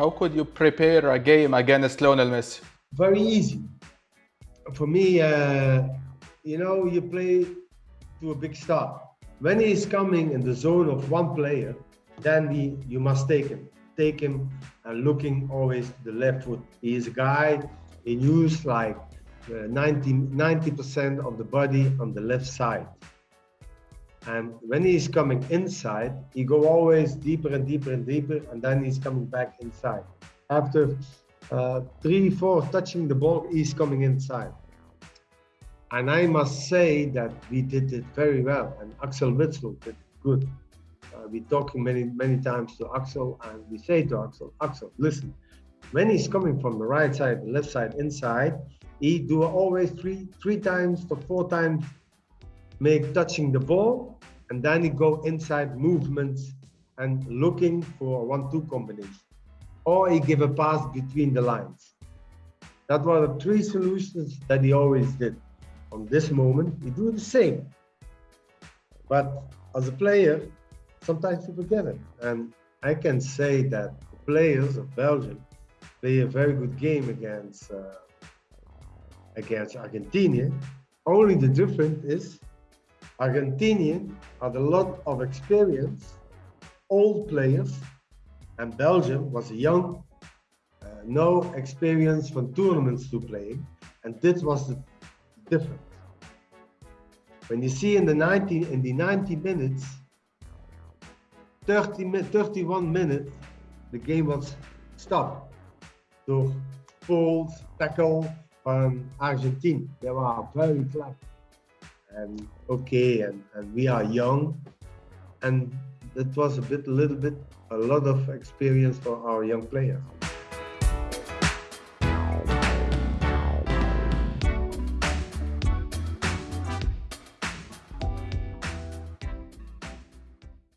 How could you prepare a game against Lionel Messi? Very easy. For me, uh, you know, you play to a big star. When he's coming in the zone of one player, then he, you must take him. Take him and looking always the left foot. He is a guy, he use like uh, 90 percent of the body on the left side. And when he's coming inside, he go always deeper and deeper and deeper, and then he's coming back inside. After uh, three, four touching the ball, he's coming inside. And I must say that we did it very well, and Axel Witsel did good. Uh, we talking many, many times to Axel, and we say to Axel, Axel, listen, when he's coming from the right side, the left side, inside, he do always three, three times to four times make touching the ball, and then he go inside movements and looking for one-two combination. Or he give a pass between the lines. That were the three solutions that he always did. On this moment, he do the same. But as a player, sometimes you forget it. And I can say that the players of Belgium play a very good game against uh, against Argentina. Only the difference is Argentinian had a lot of experience, old players, and Belgium was young, uh, no experience from tournaments to play, and this was the difference. When you see in the 90 in the 90 minutes, 30 31 minutes, the game was stopped door falls, tackle from Argentina. They were very flat and okay and, and we are young. And it was a bit a little bit a lot of experience for our young players